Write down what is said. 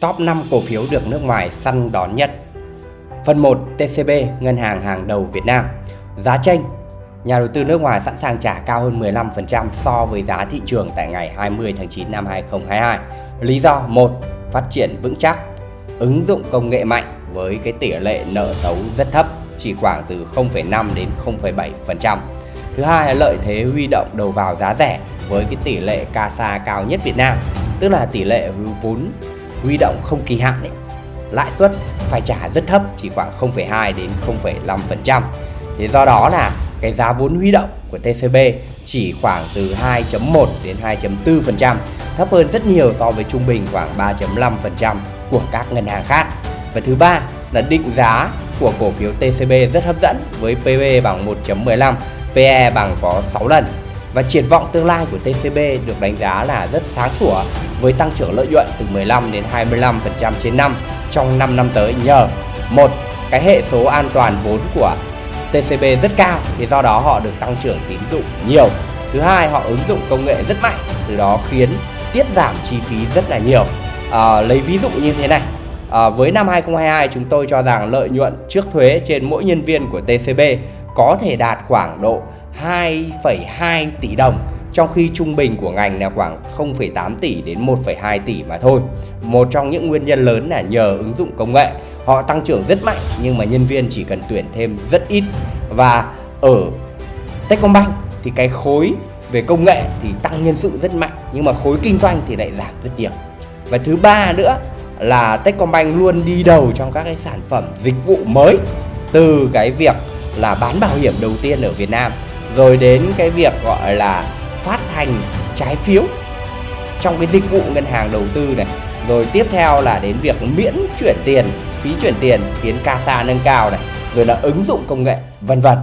Top 5 cổ phiếu được nước ngoài săn đón nhất Phần 1 TCB, ngân hàng hàng đầu Việt Nam Giá tranh Nhà đầu tư nước ngoài sẵn sàng trả cao hơn 15% so với giá thị trường tại ngày 20 tháng 9 năm 2022 Lý do 1. Phát triển vững chắc Ứng dụng công nghệ mạnh với cái tỷ lệ nợ xấu rất thấp chỉ khoảng từ 0,5 đến 0,7%. Thứ hai là lợi thế huy động đầu vào giá rẻ với cái tỷ lệ CASA cao nhất Việt Nam, tức là tỷ lệ vốn huy động không kỳ hạn ấy. Lãi suất phải trả rất thấp, chỉ khoảng 0,2 đến 0,5%. Thế do đó là cái giá vốn huy động của TCB chỉ khoảng từ 2.1 đến 2.4%, thấp hơn rất nhiều so với trung bình khoảng 3.5% của các ngân hàng khác. Và thứ ba là định giá của cổ phiếu TCB rất hấp dẫn với PB bằng 1.15, PE bằng có 6 lần. Và triển vọng tương lai của TCB được đánh giá là rất sáng sủa với tăng trưởng lợi nhuận từ 15 đến 25% trên năm trong 5 năm tới nhờ một cái hệ số an toàn vốn của TCB rất cao thì do đó họ được tăng trưởng tín dụng nhiều. Thứ hai họ ứng dụng công nghệ rất mạnh từ đó khiến tiết giảm chi phí rất là nhiều. À, lấy ví dụ như thế này À, với năm 2022 chúng tôi cho rằng lợi nhuận trước thuế trên mỗi nhân viên của TCB có thể đạt khoảng độ 2,2 tỷ đồng trong khi trung bình của ngành là khoảng 0,8 tỷ đến 1,2 tỷ mà thôi. Một trong những nguyên nhân lớn là nhờ ứng dụng công nghệ. Họ tăng trưởng rất mạnh nhưng mà nhân viên chỉ cần tuyển thêm rất ít. Và ở Techcombank thì cái khối về công nghệ thì tăng nhân sự rất mạnh nhưng mà khối kinh doanh thì lại giảm rất nhiều. Và thứ ba nữa là Techcombank luôn đi đầu trong các cái sản phẩm dịch vụ mới từ cái việc là bán bảo hiểm đầu tiên ở Việt Nam rồi đến cái việc gọi là phát hành trái phiếu trong cái dịch vụ ngân hàng đầu tư này. Rồi tiếp theo là đến việc miễn chuyển tiền, phí chuyển tiền, khiến CASA nâng cao này, rồi là ứng dụng công nghệ, vân vân.